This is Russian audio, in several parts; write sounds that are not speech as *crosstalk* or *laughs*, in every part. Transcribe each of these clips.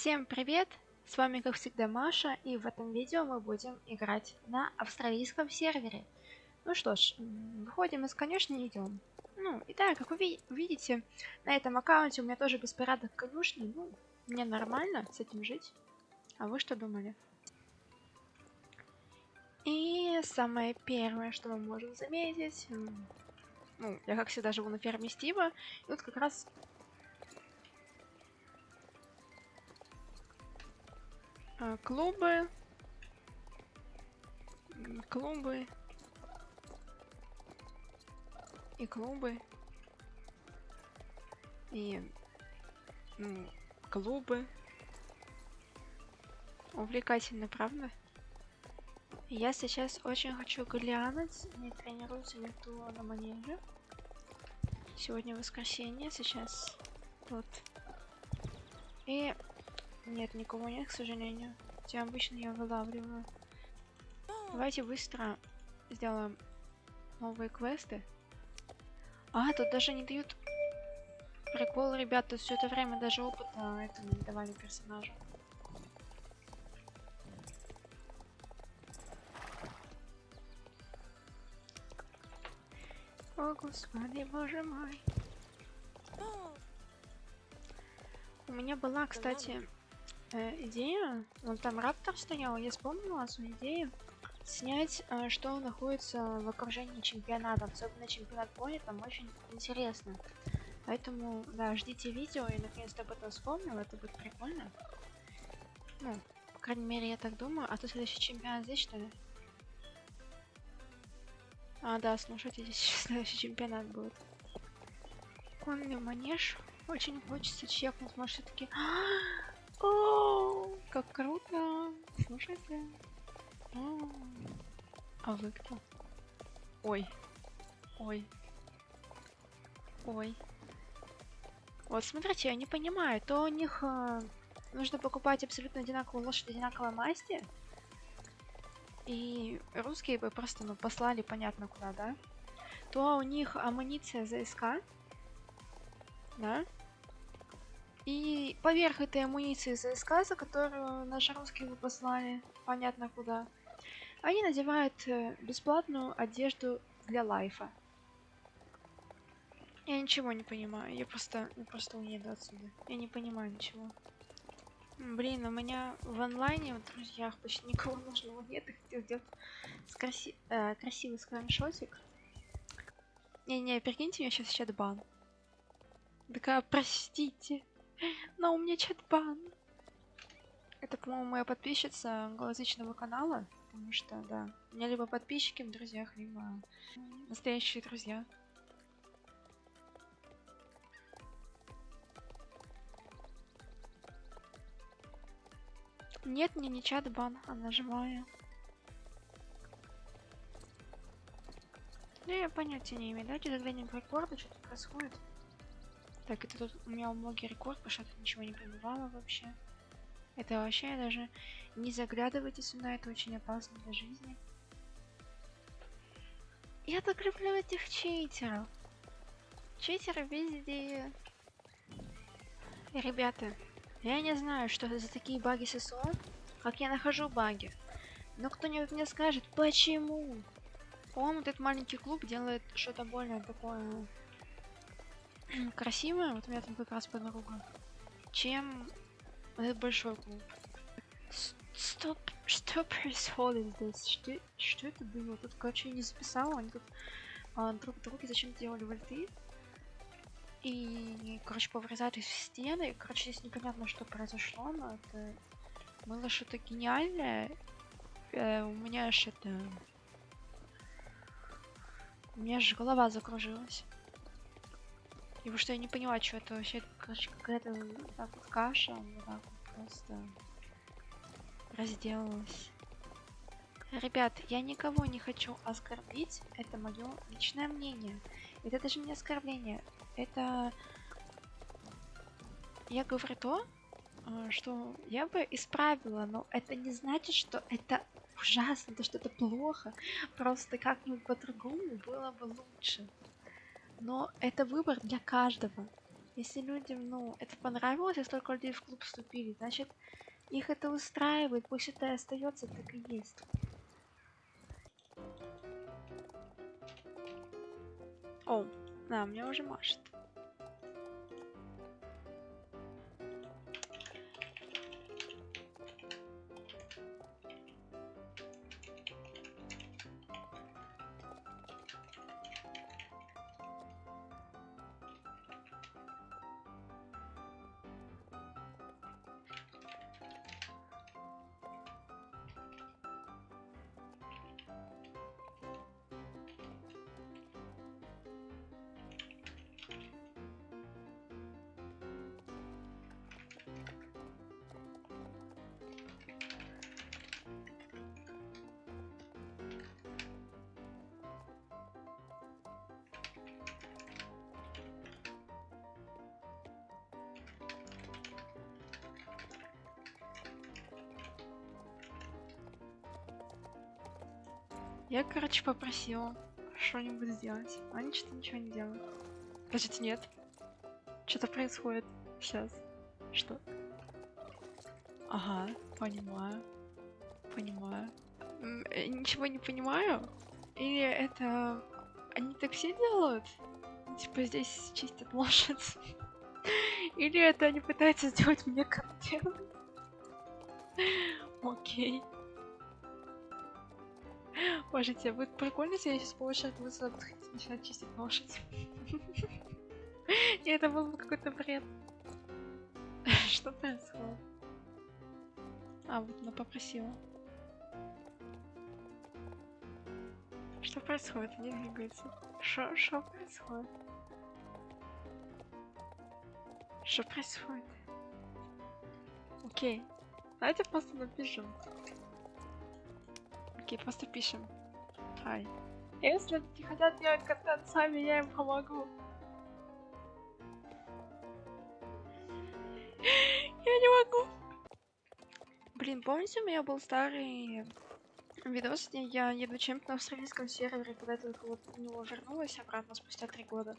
Всем привет! С вами как всегда Маша и в этом видео мы будем играть на австралийском сервере. Ну что ж, выходим из конюшни и идем. Ну, и да, как вы видите, на этом аккаунте у меня тоже беспорядок конюшни. Ну, мне нормально с этим жить. А вы что думали? И самое первое, что мы можем заметить... Ну, я как всегда живу на ферме Стива. И вот как раз клубы. Клубы. И клубы. И ну, клубы. Увлекательно, правда? Я сейчас очень хочу глянуть. Не тренируется никто на манеже. Сегодня воскресенье, сейчас вот. И нет, никого нет, к сожалению. Хотя обычно я вылавливаю. Давайте быстро сделаем новые квесты. А, тут даже не дают прикол, ребята, все это время даже опыта этому не давали персонажу. О, господи, боже мой. У меня была, кстати, э, идея, вон там раптор стоял, я вспомнила свою идею снять, э, что находится в окружении чемпионата, особенно чемпионат пони, там очень интересно. Поэтому, да, ждите видео, и наконец-то об этом вспомнил, это будет прикольно. Ну, по крайней мере, я так думаю. А то следующий чемпионат здесь, что ли? А, да, слушайте, здесь следующий чемпионат будет. Конный манеж. Очень хочется чекнуть, может, все-таки... О, как круто! Слушайте. А вы кто? Ой. Ой. Ой. Вот, смотрите, я не понимаю, то у них э, нужно покупать абсолютно одинаковую лошадь одинаковой масти. И русские бы просто, ну, послали понятно куда, да? То у них амуниция ЗСК. Да? И поверх этой амуниции ЗСК, за которую наши русские послали, понятно куда, они надевают э, бесплатную одежду для лайфа. Я ничего не понимаю, я просто, я просто уеду отсюда. Я не понимаю ничего. Блин, у меня в онлайне, в друзьях, почти никого нужного нет. Я хотел сделать краси э, красивый скриншотик. Не-не, прикиньте, меня сейчас чат бан. Такая, простите. *laughs* Но у меня чат-бан. Это, по-моему, моя подписчица англоязычного канала. Потому что, да, у меня либо подписчики в друзьях, либо настоящие друзья. Нет, мне не чат-бан, она живая. Ну, я понятия не имею. Давайте заглянем в рекорды, что тут происходит. Так, это тут у меня многие рекорд, потому что тут ничего не побывало вообще. Это вообще даже не заглядывайте сюда, это очень опасно для жизни. Я так люблю этих читеров. Читеры везде. Ребята, я не знаю, что за такие баги ССО, как я нахожу баги. Но кто-нибудь мне скажет, почему? По-моему, этот маленький клуб делает что-то более такое красивая, вот у меня там как раз подруга, чем этот большой клуб. Стоп, что происходит здесь? Что, что это было? Тут, короче, не записала, они тут а, друг друга зачем делали вольты. И, короче, поврезались в стены. Короче, здесь непонятно, что произошло, но это было что-то гениальное. Э, у меня аж это... У меня же голова закружилась. И что я не поняла, что это вообще какая-то так вот каша, вот так вот просто разделалась. Ребят, я никого не хочу оскорбить, это мое личное мнение. Это даже не оскорбление, это... Я говорю то, э, что я бы исправила, но это не значит, что это ужасно, то что это плохо. Просто как-нибудь по-другому было бы лучше но это выбор для каждого. Если людям, ну, это понравилось, и столько людей в клуб вступили, значит, их это устраивает, пусть это и остается, так и есть. О, да, мне уже машет. Я, короче, попросила что-нибудь сделать. Они что-то ничего не делают. Подождите, нет. Что-то происходит. Сейчас. Что? Ага, понимаю. Понимаю. М, э, Ничего не понимаю. Или это... Они так все делают? Типа здесь чистят лошадь. *laughs* Или это они пытаются сделать мне контент? *laughs* Окей. *laughs* Можете, будет прикольно, если я сейчас по очереди буду сюда подходить и начинать чистить лошадь. *laughs* И это был бы какой-то бред. *laughs* Что происходит? А, вот она попросила. Что происходит? Они двигаются. Что, что происходит? Что происходит? Окей. Давайте просто напишем. Окей, просто пишем. Хай. Если не хотят делать контент сами, я им помогу. Я не могу. Блин, помните, у меня был старый видос, где я еду чем-то на австралийском сервере, когда я только вот в него вернулась обратно спустя три года.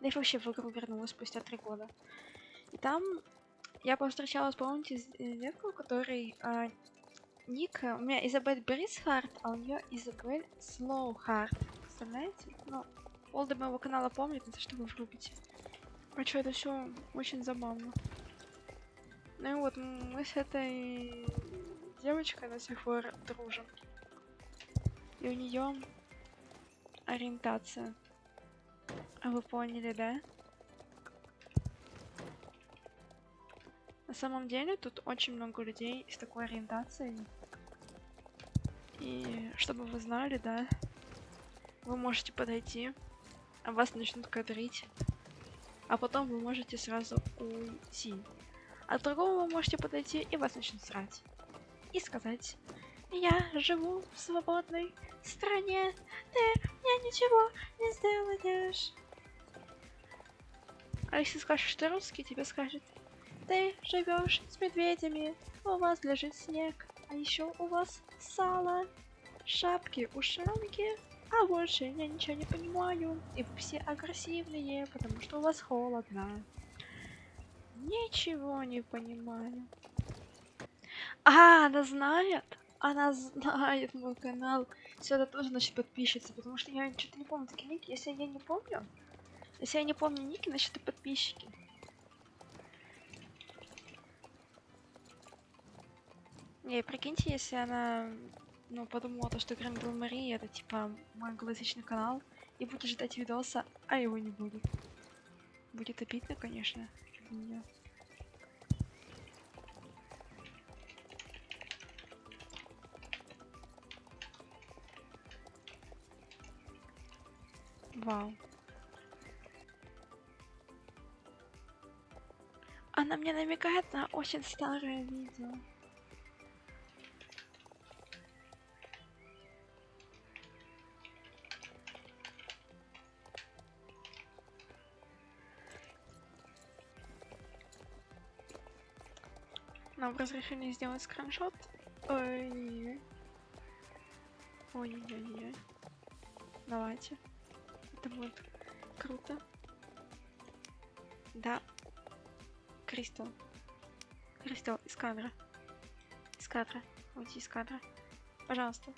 Да и вообще в игру вернулась спустя три года. И там я повстречалась, помните, с девкой, у которой а, ник, у меня Изабель Брисхарт, а у нее Изабель Слоухарт. Представляете? Ну, олды моего канала помнят, это что вы врубите. Короче, это все очень забавно. Ну и вот, мы с этой девочкой до сих пор дружим. И у нее ориентация. А вы поняли, да? На самом деле тут очень много людей с такой ориентацией. И чтобы вы знали, да, вы можете подойти, а вас начнут кадрить, а потом вы можете сразу уйти. А другого вы можете подойти и вас начнут срать. И сказать, я живу в свободной стране, ты мне ничего не сделаешь. А если скажешь, что ты русский, тебе скажет, ты живешь с медведями, у вас лежит снег, а еще у вас сало, шапки, ушанки, а больше я ничего не понимаю, и вы все агрессивные, потому что у вас холодно. Ничего не понимаю. А, она знает? Она знает мой канал. Все, это тоже значит подписчица, потому что я что-то не помню такие ники. Если я не помню, если я не помню ники, значит это подписчики. Не, прикиньте, если она, ну, подумала, то, что Грандел Мари это типа мой англоязычный канал, и будет ждать видоса, а его не будет. Будет обидно, конечно, для неё. Вау. Она мне намекает на очень старое видео. Нам разрешили сделать скриншот. Ой. Ой-ой-ой. Давайте. Это будет круто. Да, Кристал. Кристал, из кадра. Из кадра. Уйди из кадра. Пожалуйста.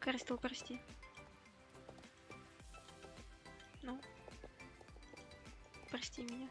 Кристал, прости. Ну. Прости меня.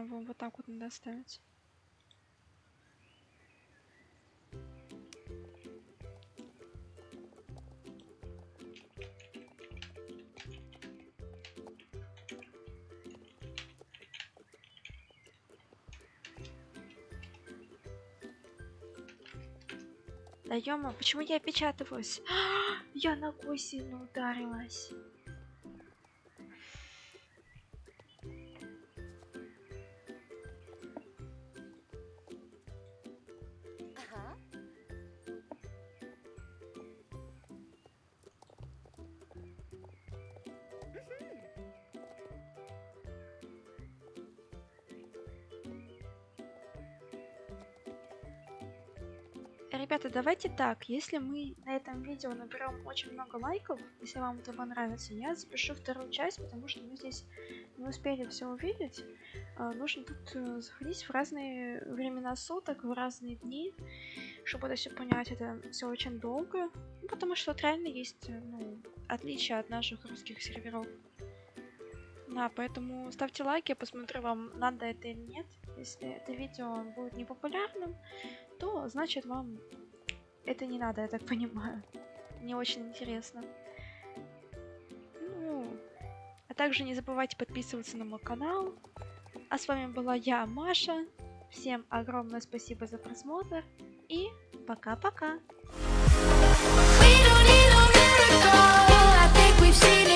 Да, во- вот так вот надо ставить. Да ё почему я опечатываюсь? *gasps* Я ногой сильно ударилась. Ребята, давайте так, если мы на этом видео наберем очень много лайков, если вам это понравится, я запишу вторую часть, потому что мы здесь не успели все увидеть. А, нужно тут э, заходить в разные времена суток, в разные дни, чтобы это все понять, это все очень долго. Ну, потому что вот реально есть э, ну, отличия от наших русских серверов. Да, поэтому ставьте лайки, я посмотрю, вам надо это или нет. Если это видео будет непопулярным, то, значит вам это не надо, я так понимаю. Мне очень интересно. Ну, а также не забывайте подписываться на мой канал. А с вами была я, Маша. Всем огромное спасибо за просмотр и пока-пока. We don't need no miracle. I think we've seen it.